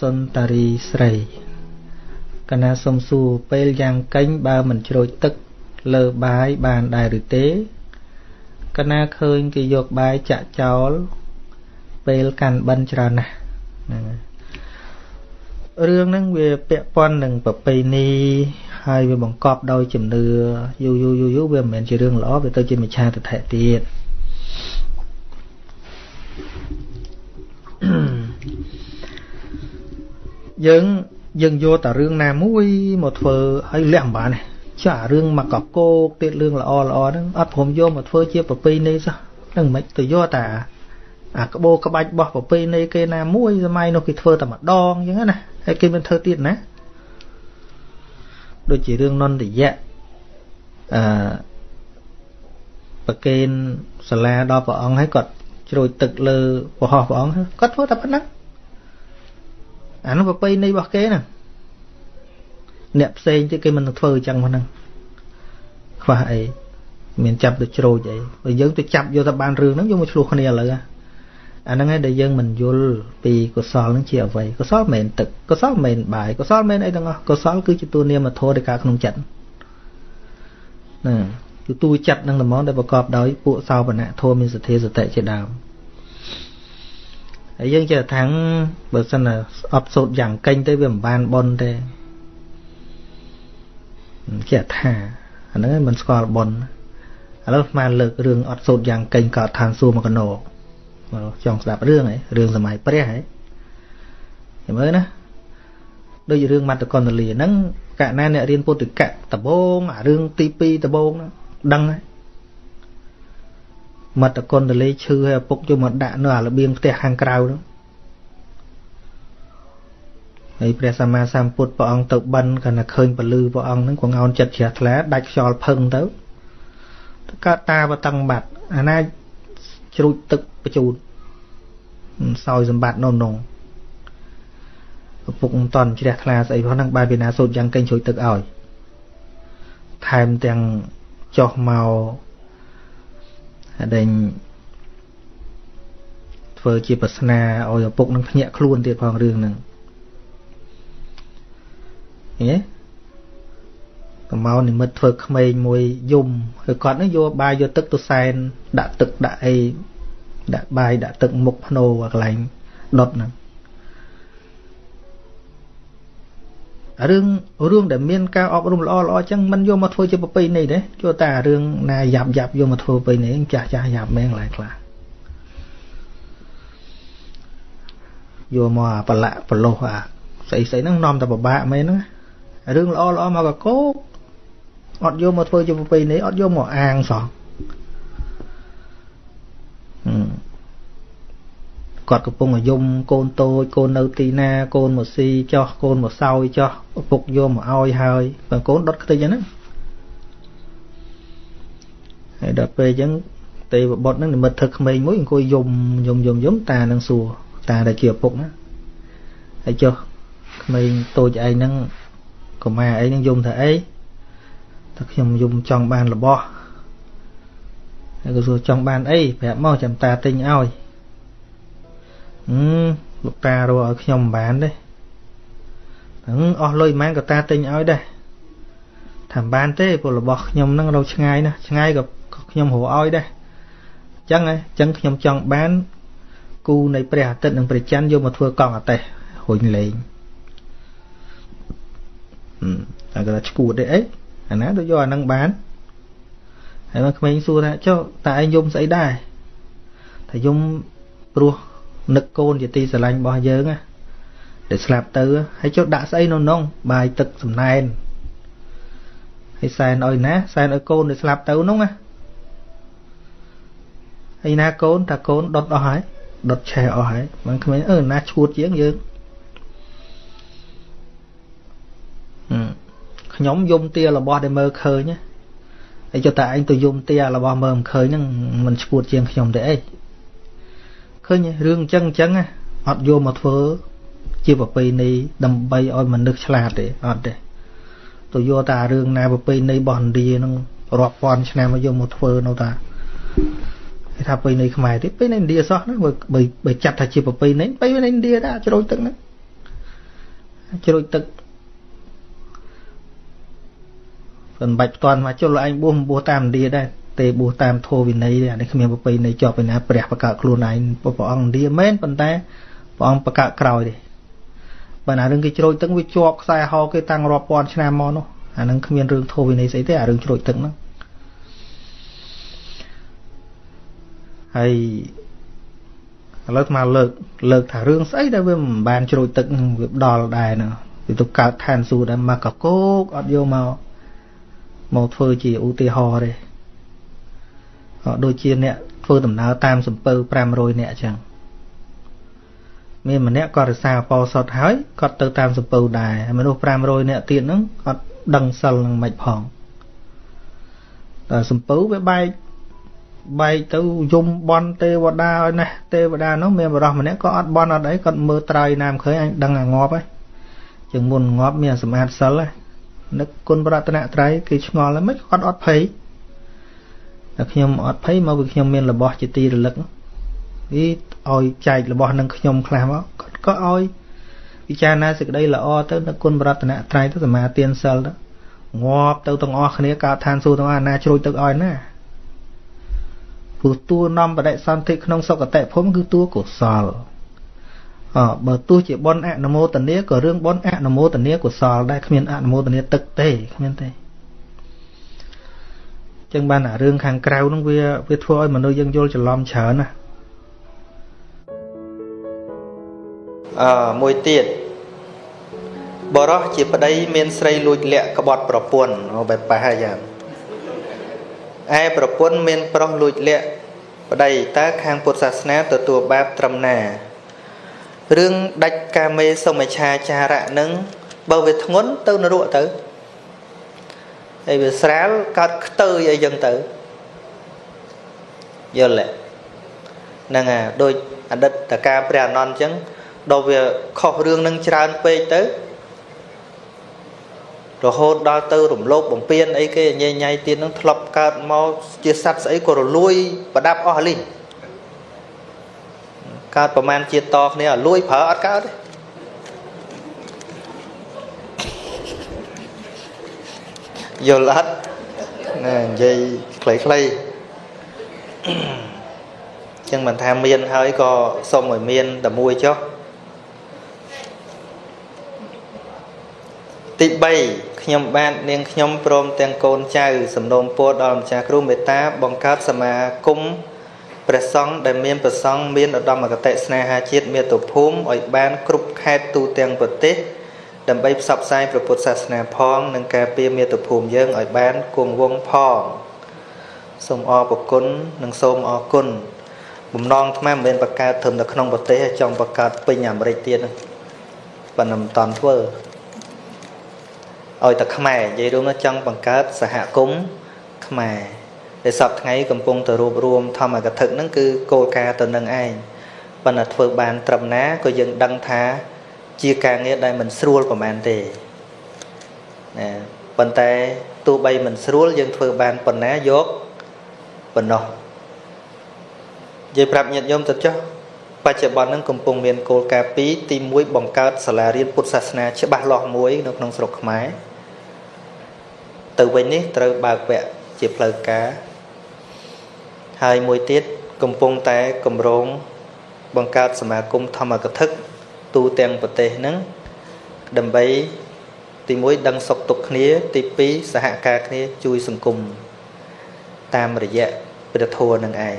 សុនតារីស្រីកណាសុំសួរពេលយ៉ាងកេញបើមិនជ្រោចទឹកលើបាយបានដែរឬទេកណាឃើញគេយកបាយចាក់ចោល ពេលកាន់បិណ្ឌច្រើនណាស់ហ្នឹងរឿងហ្នឹងវាពាក់ព័ន្ធនឹងប្រពៃណីហើយវាបង្កប់ដោយជំនឿយូរយូរយូរយូរវាមិនមែនជារឿងល្អវាទៅជាមិច្ឆាទិដ្ឋិទៀត យើងយើងយកតែរឿងណាមួយមកធ្វើឲ្យលះមិនបានទេចារឿងមកកកោកទៀតរឿងល្អល្អហ្នឹងអត់ព្រមយកមកធ្វើជាប្រពៃណីសោះនឹងមិនទៅយកតែអាក្បូរក្បាច់របស់ប្រពៃណីគេណាមួយសម័យនោះគេធ្វើតែម្ដងអញ្ចឹងណាហើយគេមិនធ្វើទៀតណាដូចជារឿងនន្តយៈអឺប្រកេនសាលាដល់ព្រះអង្គហើយគាត់ជ្រោចទឹកលើប្រហោះព្រះអង្គគាត់ធ្វើតែប៉ុណ្ណឹង អានោះប្រពៃណីរបស់គេណាអ្នកផ្សេងទៀតគេមិននឹងធ្វើអញ្ចឹងហ្នឹងខ្វះអីមានចាប់ទៅជ្រោចអីបើយើងទៅចាប់យកទៅបានរឿងហ្នឹងយកមកឆ្លោះគ្នាឥឡូវអាហ្នឹងឯងដែលយើងមិនយល់ពីកុសលហ្នឹងជាអ្វីកុសលមិនមែនទឹកកុសលមិនមែនបាយកុសលមិនមែនអីទាំងអស់កុសលគឺជាទូនាមធម៌នៃការក្នុងចិត្តណាគឺទូចិត្តនឹងល្មមដែលប្រកបដោយពួកសោបនៈធម៌មានសទ្ធាសតិជាដើម ហើយយើងចេះថាំងបើសិនណាអត់សូត្រយ៉ាងកេញទៅវាមិនបានបនទេចេះថាអាហ្នឹងមិនស្គាល់បនឥឡូវស្មានលើករឿងអត់សូត្រយ៉ាងកេញក៏ឋានសួគ៌មកកណោចង់ស្ដាប់រឿងហ៎រឿងសម័យព្រះហ៎ចាំមើលណាដូចរឿងមត្តកណ្ដលីហ្នឹងកណាអ្នករៀនពុទ្ធិកៈដបងអារឿងទី2ដបងហ្នឹងដឹងហើយ មត្តកណ្ដលីឈឺឲ្យឪពុកយកមកដាក់នៅអារបៀងផ្ទះខាងក្រៅហ្នឹងហើយព្រះសម្មាសម្ពុទ្ធព្រះអង្គទៅបិណ្ឌគាត់តែឃើញពលឺព្រះអង្គហ្នឹងក៏ងោនចិត្តជ្រះថ្លាដាច់ខ្យល់ផឹងទៅកើតតាបតឹងបាត់អាណាជ្រូចទឹកបញ្ជូនសោយសម្បត្តិនៅនងឪពុកមិនតន់ជ្រះថ្លាស្អីផងហ្នឹងបែរពីណាសូត្រយ៉ាងកេងជ្រួយទឹកឲ្យថែមទាំងចោះមក ដេញធ្វើជាប្រស្នាឲ្យឪពុកនឹងភ្ញាក់ខ្លួនទៀតផងរឿងហ្នឹងឃើញទេកម្មកនិមិត្តធ្វើក្មេងមួយយំហើយគាត់នឹងយកបាយយកទឹកទៅសែនដាក់ទឹកដាក់អីដាក់បាយដាក់ទឹកមុខភ្នោកន្លែងដុតហ្នឹង រឿងរឿងដែលមានការអប់រំល្អល្អអញ្ចឹងមិនយកមកធ្វើជាប្រពៃណីទេចូលតែរឿងណាយ៉ាប់យ៉ាប់យកមកធ្វើប្រពៃណីចាស់ចាស់យ៉ាប់មែនកន្លែងខ្លះយកមកអាប្រឡាក់ប្រឡោះអាស្អីស្អីហ្នឹងនាំតែពិបាកមែនហ្នឹងរឿងល្អល្អមកកកោកអត់យកមកធ្វើជាប្រពៃណីអត់យកមកអាងសោះ គាត់កំពុងយំកូនតូចកូននៅទីណា កូនមកស៊ីចោះកូនមកសោយចោះឪពុកយកមកឲ្យហើយបើកូនដុតខ្ទេចហ្នឹងហើយដល់ពេលអញ្ចឹងទេវបុត្រហ្នឹងនិមិត្តធ្វើក្មេងមួយអង្គុយយំយំយំយំតានឹងសួរតាដែលជាឪពុកណាហើយចុះក្មេងតូចឯងហ្នឹងកុមារឯងហ្នឹងយំថាអីថាខ្ញុំយំចង់បានរបស់ហើយក៏សួរចង់បានអីប្រាប់មកចាំតាទិញឲ្យ អឺលោកតារកឲ្យខ្ញុំមិនបានទេហ្នឹងអស់លុយមិនក៏តាទិញឲ្យដែរថាមិនបានទេព្រោះរបស់ខ្ញុំហ្នឹងរកឆ្ងាយណាស់ឆ្ងាយក៏ខ្ញុំរកឲ្យដែរអញ្ចឹងហ៎អញ្ចឹងខ្ញុំចង់បានគូនៃព្រះអាទិត្យនិងព្រះច័ន្ទយកមកធ្វើកង់អតេះរុញលេងអឺតែគាត់ឈួតទេអីអាណាទៅយកអានឹងបានហើយមកក្មេងសួរថាចុះតើឯងយំស្អីដែរថាយំព្រោះ នឹកកូនជាទីស្រឡាញ់របស់យើងណាដែលស្លាប់ទៅហើយចុះដាក់ស្អីនៅក្នុងបាយទឹកសំណែនហើយសែនឲ្យណាសែនឲ្យកូនដែលស្លាប់ទៅនោះណាហើយណាកូនតាកូនដុតអស់ហើយដុតឆេះអស់ហើយមិនក្មេងអឺណាឈួតជាងយើងខ្ញុំយំទារបស់ដែលមើលឃើញណាហើយចុះតែឯងទៅយំទារបស់មើលមិនឃើញហ្នឹងមិនឈួតជាងខ្ញុំទេអី ឃើញរឿងអញ្ចឹងអញ្ចឹងអត់យកមកធ្វើ ជាប្រពៃណីដើម្បីឲ្យមនុស្សឆ្លាតទេអត់ទេទៅយកតែរឿងណាប្រពៃណីរបស់ឥណ្ឌាហ្នឹងរាប់ពាន់ឆ្នាំមកយកមកធ្វើនៅតាគេថាប្រពៃណីខ្មែរទេប្រពៃណីឥណ្ឌាសោះហ្នឹងបើបើចាត់ថាជាប្រពៃណីប្រពៃណីឥណ្ឌាដែរជ្រោយទឹកហ្នឹងជ្រួចទឹកមិនបាច់ផ្ទាន់មកចុះលោកឯងបួសបួសតាមឥណ្ឌាដែរ ទេបួសតាមធម៌វិន័យអានេះគ្មានប្រពៃណីជាប់ពីណាព្រះបកខ្លួនឯងព្រះអង្គឥណ្ឌាមែនប៉ុន្តែព្រះអង្គបកក្រោយទេបើណារឿងគេជ្រោចទឹកវាជាប់ខ្សែហោគេតាំងរាប់ពាន់ឆ្នាំមកនោះអានឹងគ្មានរឿងធម៌វិន័យស្អីទេអារឿងជ្រោចទឹកហ្នឹងហើយឥឡូវមកលើកលើកថារឿងស្អីដែលវាមិនបានជ្រោចទឹកវាដល់ដែរណាវាទៅកើតឋានសួគ៌ដែរមកកកោកអត់យកមកមកធ្វើជាឧទាហរណ៍ទេ ដូចជាអ្នកធ្វើដំណើរតាមសំពៅ500នាក់អញ្ចឹងមានម្នាក់គាត់រសាអបសុតហើយគាត់ទៅតាមសំពៅដែរមនុស្ស500នាក់ទៀតហ្នឹងអត់ដឹងសិលនឹងមិនផងតែសំពៅវាបែកបែកទៅយំបន់ទេវតាឲ្យណាស់ទេវតានោះមានបរោះម្នាក់ក៏អត់បន់អត់អីគាត់មើលត្រើយណាមឃើញអញដឹងអាងាប់ហើយជាងមុនងាប់មានសម្អាតសិលហើយនឹកគុណប្រតនត្រ័យគេឆ្ងល់ហើយមិនគាត់អត់ភ័យ តែខ្ញុំអត់ភ័យមកពីខ្ញុំមានរបស់ជាទីរលឹកនេះឲ្យចែករបស់នឹងខ្ញុំខ្លះមកគាត់ក៏ឲ្យពិចារណាសេចក្តីល្អទៅនឹកគុណប្រតនត្រ័យទៅសមាទានសិលទៅងាប់ទៅទាំងអស់គ្នាកើតឋានសួគ៌ទាំងអស់ណាជ្រួយទឹកឲ្យណាព្រោះតួនាំបដិសន្ធិក្នុងសុគតិភូមិគឺតួកុសលអបើទោះជាបុណ្យអនុមោទនាក៏រឿងបុណ្យអនុមោទនាកុសលដែរគ្មានអនុមោទនាទឹកទេគ្មានទេ ចឹងបានអារឿងខាងក្រៅហ្នឹងវាវាធ្វើឲ្យមនុស្សយើងយល់ច្រឡំច្រើនណាអឺមួយទៀតបរោះជាប្តីមានស្រីលួចលាក់ក្បត់ប្រពន្ធបែបប៉ះហើយយ៉ាងឯប្រពន្ធមានប្រុសលួចលាក់ប្តីតើខាងពុទ្ធសាសនាទទួលបាបត្រឹមណារឿងដាច់កាមេសុមិឆាចារៈនឹងបើវាធ្ងន់ទៅនរកទៅ ហើយវាស្រាលកើតខ្ទើយអីចឹងទៅយល់ទេហ្នឹងអាដូចអតីតកាព្រះអនន្តអញ្ចឹងដល់វាខុសរឿងនឹងច្រើនពេកទៅរហូតដល់ទៅរំលោភបំពានអីគេញ៉ៃញ៉ៃទៀតនឹងធ្លាប់កើតមកជាសត្វស្អីក៏រលួយប្រដាប់អស់លីងកើតប្រមាណជាតិតគ្នាឲ្យលួយប្រើអត់កើតទេ យល់អត់ណានិយាយខ្លីៗចឹងមិនថាមានហើយក៏សុំឲ្យមានតែមួយចុះទី3ខ្ញុំបាទនាងខ្ញុំព្រមទាំងកូនចៅ សំណូមពរដល់ម្ចាស់គ្រូមេត្តា បង្កើតសមាគមព្រះសង្ឃដែលមានប្រសង់មានឧត្តមគតិស្នេហាជាតិមាតុភូមិឲ្យបាន គ្រប់ខេត្តទូទាំងប្រទេស ដើម្បីផ្សព្វផ្សាយព្រះពុទ្ធសាសនាផង និងការពារមាតុភូមិយើងឲ្យបានគង់វង្សផងសូមអរគុណនិងសូមអរគុណបំណងអាត្មាមិនមែនបង្កើតត្រឹមនៅក្នុងប្រទេសចង់បង្កើតពេញអាមេរិកទៀតប៉ុន្តែមិនតាន់ធ្វើឲ្យតែខ្មែរនិយាយរួមនោះចង់បង្កើតសហគមន៍ខ្មែរដែលសពថ្ងៃកំពុងទៅរួបរวมធម្មកថាហ្នឹងគឺគោលការណ៍ទៅនឹងឯងប៉ុន្តែធ្វើបានត្រឹមណាក៏យើងដឹងថា ជាការងារដែលមិនស្រួលប្រហែលទេណាប៉ុន្តែទោះបីមិនស្រួលយើងធ្វើបានប៉ុណ្ណាយកប៉ុណ្ណោះនិយាយប្រាប់ញាតិញោមទៅចុះបច្ចុប្បន្នហ្នឹងកំពុងមានគោលការណ៍2ទី1បង្កើតសាលារៀនពុទ្ធសាសនាច្បាស់លាស់មួយនៅក្នុងស្រុកខ្មែរទៅវិញនេះត្រូវបើកវគ្គជាផ្លូវការហើយមួយទៀតកំពុងតែកម្រងបង្កើតសមាគមធម្មកថា ទូទាំងប្រទេសហ្នឹងដើម្បីទី1ដឹងសុខទុក្ខគ្នា ទី2សហការគ្នាជួយសង្គមតាមរយៈព្រះធម៌នឹងឯង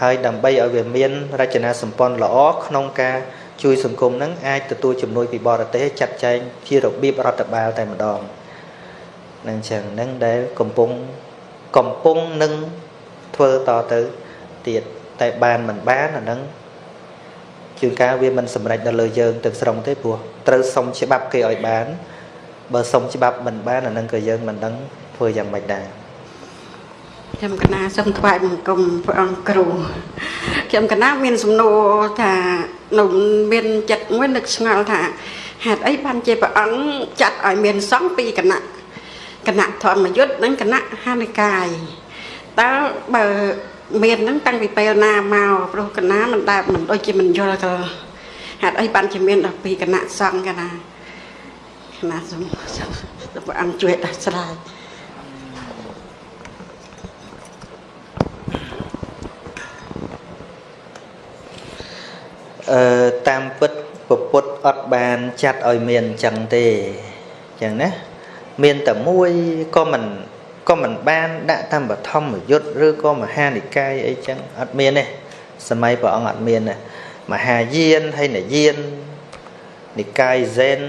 ហើយដើម្បីឲ្យវាមានរចនាសម្ព័ន្ធល្អក្នុងការជួយសង្គមនឹងអាចទទួលជំនួយពីបរទេសចាត់ចែងជារបៀបរដ្ឋបាលតែម្ដងនឹងចឹងនឹងដែលកំពុងកំពុងនឹងធ្វើតទៅទៀតតែបានមិនបានអានឹង ជួនកាលវាមិនសម្រេចដល់លើយើងទាំងស្រុងទេព្រោះត្រូវសុំច្បាប់គេឲ្យបាន បើសុំច្បាប់មិនបានអានឹងក៏យើងមិនដឹងធ្វើយ៉ាងម៉េចដែរខ្ញុំកណាសូមថ្វាយបង្គំព្រះអង្គគ្រូខ្ញុំកណាមានសំណួរថានៅមានចិត្តមួយនឹកឆ្ងល់ថាហេតុអីបានជាព្រះអង្គចាត់ឲ្យមានសង្ឃពីរគណៈគណៈធម្មយុទ្ធនិងគណៈហានិកាយតើបើ មានហ្នឹងតាំងពីពេលណាមកព្រោះគណៈមិនដែលមិនដូចជាមិនយល់ក៏ហេតុអីបានជាមានដល់ពីគណៈសង្ឃកណាណាសូមព្រះអង្គជួយដោះស្រាយអឺតាមពិតពពុទ្ធអត់បានចាត់ឲ្យមានអញ្ចឹងទេអញ្ចឹងណាមានតែមួយក៏មិន ក៏មិនបានដាក់តាមបឋមយុត្តឬក៏មហានិកាយអីចឹងអត់មានទេសម័យព្រះអង្គអត់មានទេមហាយានហើយនយាននិកាយហ្សែន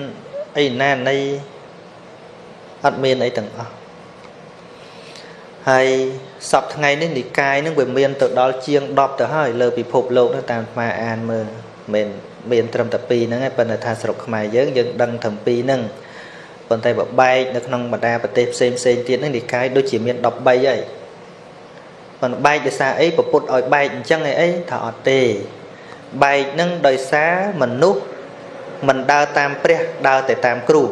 អីណានៃអត់មានអីទាំងអស់ហើយសពថ្ងៃនេះនិកាយនឹងវាមានទៅដល់ជាង10ទៅហើយលើពិភពលោកនោះតាមអាអានមើលមិនមានត្រឹមតែ2ហ្នឹងឯងប៉ុន្តែថាស្រុកខ្មែរយើងយើងដឹងត្រឹម2ហ្នឹង ប៉ុន្តែបើបែកនៅក្នុងបណ្ដាប្រទេសផ្សេងផ្សេងទៀតហ្នឹងនិកាយដូចជាមាន13ហើយប៉ុន្តែបែកដោយសារអីពពុទ្ធឲ្យបែកអញ្ចឹងឯអីថាអត់ទេបែកហ្នឹងដោយសារមនុស្សមិនដើរតាមព្រះដើរតែតាមគ្រូ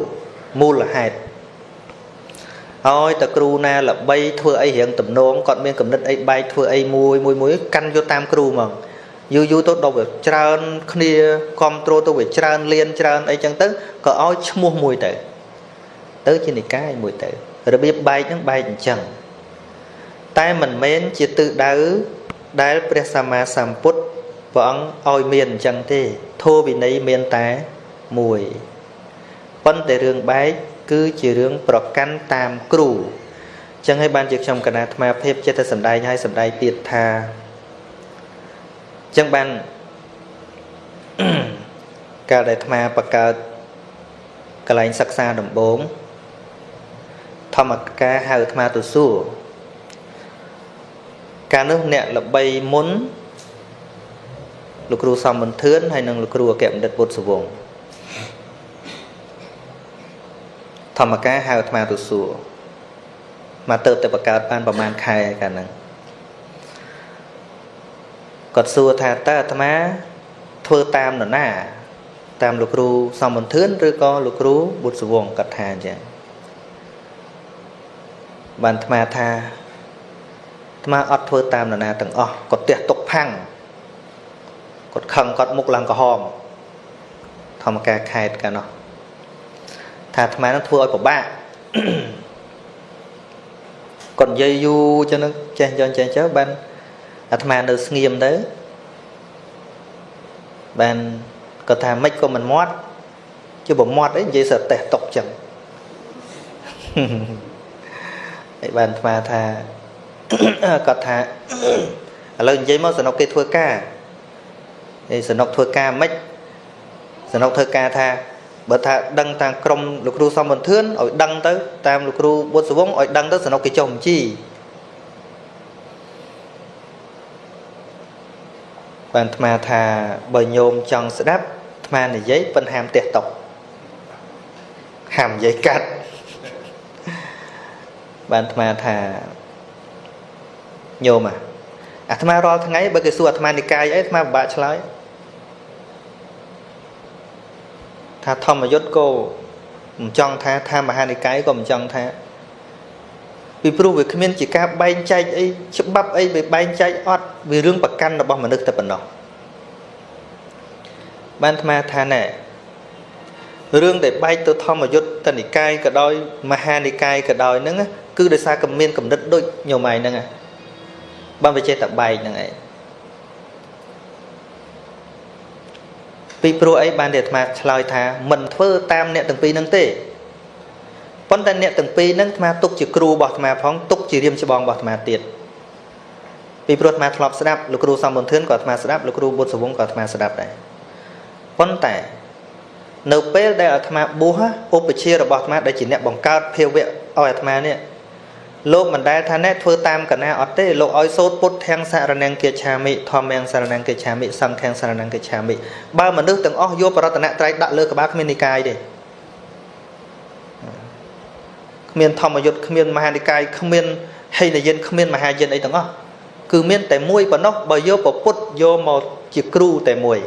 មូលហេតុហើយតគ្រូណាល្បីធ្វើអីរៀងតំណងគាត់មានកំណត់អីបែកធ្វើអីមួយមួយមួយកាន់យកតាមគ្រូហ្មងយូរយូរទៅដល់វាច្រើនគ្នាគ្រប់គ្រងទៅវាច្រើនលៀនច្រើនអីចឹងទៅក៏ឲ្យឈ្មោះមួយទៅ ទៅជានិកាយមួយទៅរបៀបបែកហ្នឹងបែកអញ្ចឹងតែមិនមែនជាទិសដៅដែលព្រះសម្មាសម្ពុទ្ធព្រះអង្គឲ្យមានអញ្ចឹងទេធម៌វិន័យមានតែមួយប៉ុន្តែរឿងបែកគឺជារឿងប្រកាន់តាមគ្រូអញ្ចឹងហើយបានជាខ្ញុំកណាអាត្មាភាពចិត្តតែសំដែងឲ្យសំដែងទៀតថាចឹងបានកាលដែលអាត្មាបកើតកន្លែងសិក្សាដំបូង ធម្មការហៅអាត្មាទៅសួរកាលនោះអ្នកល្បីមុនលោកគ្រូសំមន្ទឿនហើយនិងលោកគ្រូអគ្គបណ្ឌិតពុទ្ធសវងធម្មការហៅអាត្មាទៅសួរមកទៅតែបកើតបានប្រហែលខែកាលហ្នឹងគាត់សួរថាតើអាត្មាធ្វើតាមនរណា តាមលោកគ្រូសំមន្ទឿនឬក៏លោកគ្រូបុត្រសវងគាត់ថាអញ្ចឹង បានអាត្មាថាអាត្មាអត់ធ្វើតាមនរណាទាំងអស់គាត់ទះទុកផាំងគាត់ខឹងគាត់មុខឡើងក្រហមធម្មការខេតកាលនោះថាអាត្មានឹងធ្វើឲ្យពិបាកគាត់និយាយយូរចឹងចេះចចេះចើបានអាត្មានៅស្ងៀមទៅបានគាត់ថាមិនក៏មិនមាត់ជិះបើមាត់អីនិយាយសតេះຕົកចឹង ហើយបានអាត្មាថាគាត់ថាឥឡូវនិយាយមកសនុកគេធ្វើការឯសនុកធ្វើការមិនសនុកធ្វើការថាបើថាដឹងតាមក្រុមលោកគ្រូសំបន្ធឿនឲ្យដឹងទៅតាមលោកគ្រូបុត្រសវងឲ្យដឹងទៅសនុកគេចុះបញ្ជីបានអាត្មាថាបើញោមចង់ស្ដាប់អាត្មានិយាយប៉ុន្តែហាមទះតុកហាមនិយាយកាត់ បានអាត្មាថាញោមអាត្មារាល់ថ្ងៃបើគេសួរអាត្មានិកាយអីអាត្មាពិបាកឆ្លើយថាធម្មយុត្តក៏មិនចង់ថាថាមហានិកាយក៏មិនចង់ថាពីព្រោះវាគ្មានជាការបែងចែកអីច្បាប់អីវាបែងចែកអត់វារឿងប្រកាន់របស់មនុស្សតែប៉ុណ្ណោះបានអាត្មាថាណែរឿងដែលបែកទៅធម្មយុត្តតនិកាយក៏ដោយមហានិកាយក៏ដោយហ្នឹង គឺដោយសារកមានកំណត់ដូចញោមឯងហ្នឹងបានវាចេះតែបែកហ្នឹងឯងពីព្រោះអីបានតែអាត្មាឆ្លើយថាមិនធ្វើតាមអ្នកទាំងពីរហ្នឹងទេប៉ុន្តែអ្នកទាំងពីរហ្នឹងអាត្មាទុកជាគ្រូរបស់អាត្មាផងទុកជារៀមច្បងរបស់អាត្មាទៀតពីព្រោះអាត្មាធ្លាប់ស្ដាប់លោកគ្រូសំបុនធឿនក៏អាត្មាស្ដាប់លោកគ្រូបុត្រសវងក៏អាត្មាស្ដាប់ដែរប៉ុន្តែនៅពេលដែលអាត្មាបួសឧបជារបស់អាត្មាដែលជាអ្នកបង្កើតភាវៈឲ្យអាត្មានេះ លោកមិនដែលថាណែធ្វើតាមកណាអត់ទេលោកឲ្យសូត្រពុទ្ធទាំងសារណង្គកិច្ឆាមិធម្មទាំងសារណង្គកិច្ឆាមិសង្ឃទាំងសារណង្គកិច្ឆាមិបើមនុស្សទាំងអស់យកបរតនត្រ័យដាក់លើក្បាលគ្មាននិកាយទេគ្មានធម្មយុត្តគ្មានមហានិកាយគ្មានហេនយិនគ្មានមហាយិនអីទាំងអស់គឺមានតែមួយប៉ុណ្ណោះបើយកពពុទ្ធយកមកជាគ្រូតែមួយ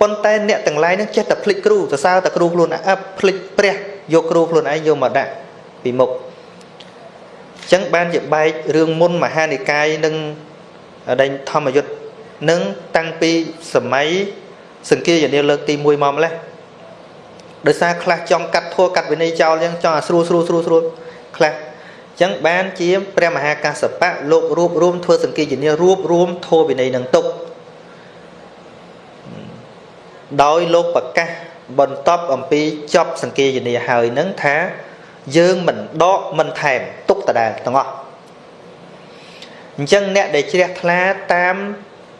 ប៉ុន្តែអ្នកទាំងឡាយនឹងចេះតែភ្លេចគ្រូសរសើរតែគ្រូខ្លួនឯងភ្លេចព្រះយកគ្រូខ្លួនឯងយកមកដាក់ពីមុខអញ្ចឹងបានជាបែករឿងមុនមហានិកាយនិងដេញធម្មយុត្តនឹងតាំងពីសម័យសង្គាយនាលើកទី1មកម្លេះដោយសារខ្លះចង់កាត់ធัวកាត់វិន័យចោលអញ្ចឹងចង់ឲ្យស្រួលស្រួលស្រួលស្រួលខ្លះអញ្ចឹងបានជាព្រះមហាកាសបៈលោករួបរួមធ្វើសង្គីយនីរួបរួមធัวវិន័យនឹងទុកដោយលោកប្រកាសបន្ទាប់អំពីចប់សង្គីយនីហើយនឹងថា យើងមិនដកមិនថែមទុកដដែលទាំងអស់អញ្ចឹងអ្នកដែលជ្រះថ្លាតាម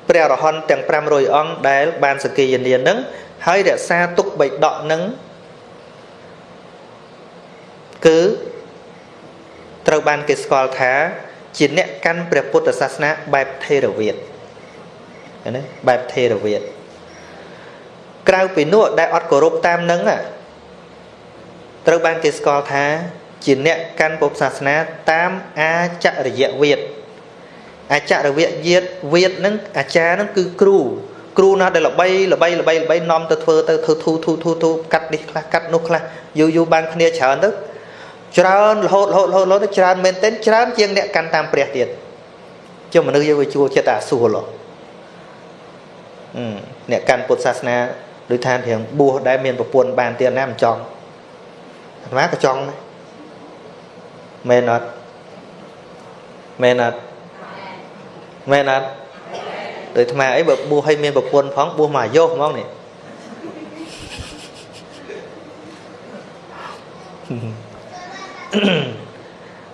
ព្រះរហន្តទាំង500អង្គដែលបានសង្គីយនីនឹងហើយរក្សាទុកបិដកនឹងគឺត្រូវបានគេស្គាល់ថា ជាអ្នកកាន់ព្រះពុទ្ធសាសនាបែបថេរវាទណាបែបថេរវាទក្រៅពីនោះដែលអត់គោរពតាមនឹង ត្រូវបានគេស្គាល់ថាជាអ្នកកាន់ពុទ្ធសាសនាតាមអាចរិយវាទអាចរិយវាទវាទនឹងអាចារ្យនឹងគឺគ្រូគ្រូណាដែលល្បីល្បីល្បីល្បីនាំទៅធ្វើទៅធ្វើធូធូធូធូកាត់នេះខ្លះកាត់នោះខ្លះយូរយូរបានគ្នាច្រើនទៅច្រើនរហូតរហូតរហូតរហូតទៅច្រើនមែនទែនច្រើនជាងអ្នកកាន់តាមព្រះទៀតចុះមនុស្សយើងវាជួលចិត្តអាសួរឡោះអ្នកកាន់ពុទ្ធសាសនាដូចថារៀងបួសដែលមានប្រពន្ធបានទៀតណាមិនចង់ អាត្មាក៏ចង់ដែរមែនអត់មែនអត់មែនអត់ដូចអាត្មាអីបើបួសឲ្យមានប្រពន្ធផងបួសមកយោហ្មងនេះ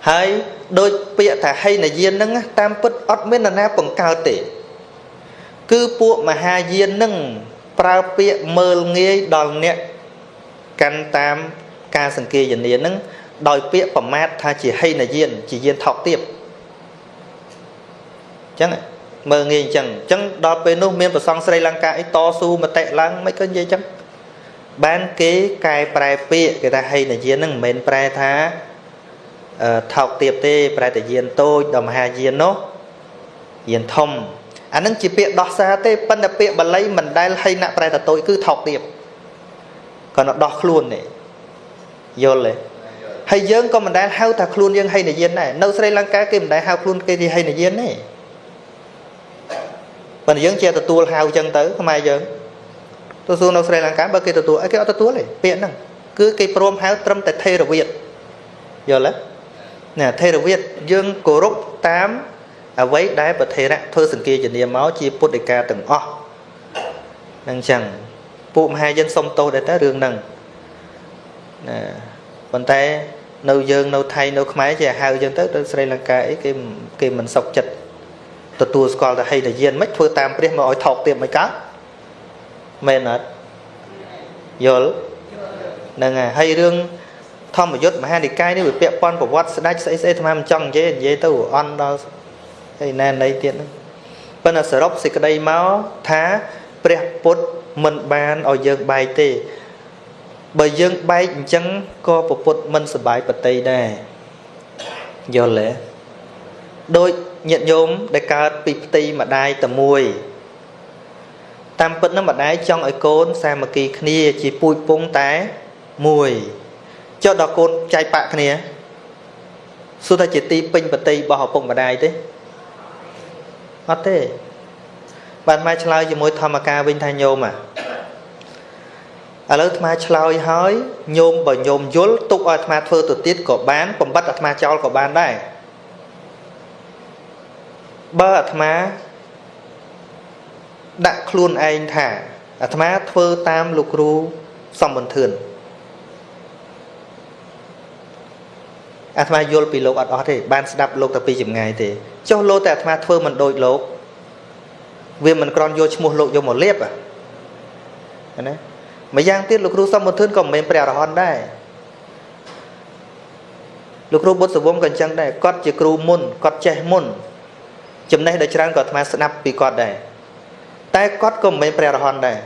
ហើយដូចពាក្យថាហីនយានហ្នឹងតាមពិតអត់មាននរណាបង្កើតទេ គឺពួកមហាយានហ្នឹងប្រើពាក្យមើលងាយដល់អ្នកកាន់តាម ការសង្កេយនានឹងដោយពាក្យប្រមាថថាជាហិនយានជាយានថោកទាបអញ្ចឹងមើលងាយអញ្ចឹងអញ្ចឹងដល់ពេលនោះមានប្រសងស្រីលង្កាអីតស៊ូមតិឡើងមិនក៏និយាយអញ្ចឹងបានគេកែប្រែពាក្យគេថាហិនយាននឹងមិនមែនប្រែថាថោកទាបទេ ប្រែតែយានតូចដល់មហាយាននោះយានធំអានឹងជាពាក្យដោះសារទេប៉ុន្តែពាក្យបាលីមិនដែលហីណាក់ប្រែតតូចគឺថោកទាបគាត់ដោះខ្លួននេះ យល់ទេហើយយើងក៏មិនដែលហៅថាខ្លួនយើងហីនយានដែរនៅស្រីលង្កាគេមិនដែលហៅខ្លួនគេជាហីនយានទេប៉ុន្តែយើងជាទទួលហៅចឹងទៅខ្មែរយើងទទួលនៅស្រីលង្កាបើគេទទួលអីគេអត់ទទួលទេពាក្យហ្នឹងគឺគេព្រមហៅត្រឹមតែថេរវាទយល់ទេណាថេរវាទយើងគោរពតាមអ្វីដែលប្រធេរៈធ្វើសង្គាជនាមកជាពុទ្ធិកាទាំងអស់នឹងចឹងពួកមហាជនសុំទោសដែរតើរឿងហ្នឹង ណាប៉ុន្តែនៅយើងនៅថៃនៅខ្មែរជាហៅយើងទៅទៅស្រីលង្កាអីគេគេមិនសុខចិត្តទទួលស្គាល់តែហីតាយានមិនធ្វើតាមព្រះមកឲ្យថោកទៀតមិនកើតមែនអត់យល់ហ្នឹងហើយហើយរឿងធម្មយុត្តមហានិកាយនេះវាពាក់ព័ន្ធប្រវត្តិស្ដេចស្អីស្អីអាត្មាមិនចង់និយាយនិយាយទៅអន់ដល់ហើយណែណីទៀតហ្នឹងប៉ុន្តែសរុបសេចក្តីមកថាព្រះពុទ្ធមិនបានឲ្យយើងបែកទេ បើយើងបែកអញ្ចឹងក៏ពពុទ្ធមិនសបាយបតីដែរយល់ទេដូចញាតិញោមដែលកើតពីផ្ទៃម្ដាយតែមួយតាមពិតនឹងម្ដាយចង់ឲ្យកូនសាមគ្គីគ្នាជាពូជពងតែមួយចុះដល់កូនចែកបាក់គ្នាសួរថាជាទីពេញបតីរបស់ឪពុកម្ដាយទេអត់ទេបានមកឆ្លើយជាមួយធម្មការវិញថាញោមអា ឥឡូវអាត្មាឆ្លើយហើយញោមបើញោមយល់ទុកឲ្យអាត្មាធ្វើទៅទៀតក៏បានបំបត្តិអាត្មាចោលក៏បានដែរបើអាត្មាដាក់ខ្លួនឯងថាអាត្មាធ្វើតាមលោកគ្រូសំបន្ទឿនអាត្មាយល់ពីលោកអត់អស់ទេបានស្ដាប់លោកតែពីចម្ងាយទេចុះលោកតែអាត្មាធ្វើមិនដូចលោក វាមិនក្រន់យកឈ្មោះលោកយកមកលៀបណា ម្យ៉ាងទៀតលោកគ្រូសំបុធឿនក៏មិនមែនព្រះអរហន្តដែរលោកគ្រូបុត្រសវងក៏អញ្ចឹងដែរគាត់ជាគ្រូមុនគាត់ចេះមុន ចំណេះដ៏ច្រើនក៏អាត្មាស្ដាប់ពីគាត់ដែរតែគាត់ក៏មិនមែនព្រះអរហន្តដែរ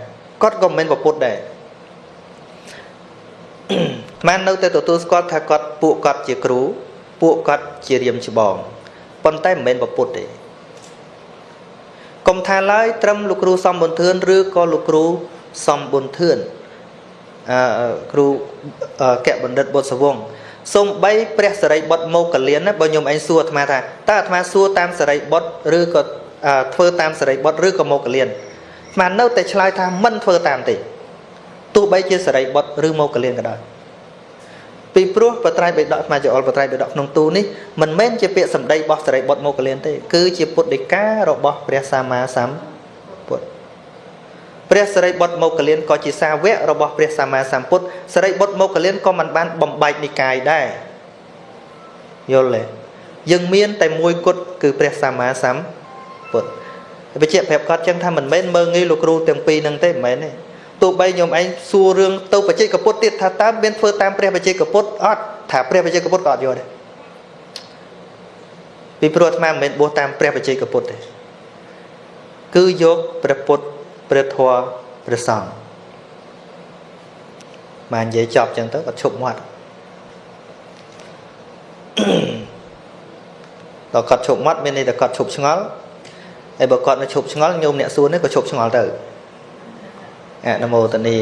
គាត់ក៏មិនមែនពុទ្ធដែរអាត្មានៅតែទទួលស្គាល់ថាគាត់ពួកគាត់ជាគ្រូពួកគាត់ជារៀមច្បងប៉ុន្តែមិនមែនពុទ្ធទេកុំថាឡើយត្រឹមលោកគ្រូសំបុនធឿនឬក៏លោកគ្រូ សំបុនធឿនអឺគ្រូកៈបណ្ឌិតបុត្រសវងសំបីព្រះសរិបុត្រមកលៀនណាបើខ្ញុំឯងសួរអាត្មាថាតើអាត្មាសួរតាមសរិបុត្រឬក៏ធ្វើតាមសរិបុត្រឬក៏មកលៀនអាត្មានៅតែឆ្លើយថាមិនធ្វើតាមទេទោះះបីជាសរិបុត្រឬមកកលៀនក៏ដោយពីព្រោះបត្រៃបិដកស្មាចអលបត្រៃបិដកក្នុងទូនេះមិនមែនជាពាក្យសម្ដីរបស់សរិបុត្រមកកលៀនទេគឺជាពុទ្ធដីការបស់ព្រះសម្មាសម្ពុទ្ធ ព្រះសរិបុត្រមកកលៀនក៏ជាសាវករបស់ព្រះសម្មាសម្ពុទ្ធសរិបុត្រមកកលៀនក៏មិនបានបំបែកនិកាយដែរយល់ទេយើងមានតែមួយគត់គឺព្រះសម្មាសម្ពុទ្ធបញ្ជាក់ប្រាប់គាត់ចឹងថាមិនមែនមើងងាយលោកគ្រូទាំងពីរនឹងទេមិនមែនទេទោះបីញោមឯងសួររឿងទៅបច្ចេកពុទ្ធទៀតថាតើមានធ្វើតាមព្រះបច្ចេកពុទ្ធអត់ថាព្រះបច្ចេកពុទ្ធក៏អត់យល់ដែរពីព្រោះអាត្មាមិនមែនបួសតាមព្រះបច្ចេកពុទ្ធទេគឺយកព្រះពុទ្ធ ព្រះធម៌ព្រះសង្ឃបាននិយាយចប់ចឹងទៅគាត់ឈប់មាត់ដល់គាត់ឈប់មាត់មានន័យថាគាត់ឈប់ឆ្ងល់ហើយបើគាត់នៅឈប់ឆ្ងល់ញោមអ្នកសួរនេះក៏ឈប់ឆ្ងល់ទៅអនុមោទនា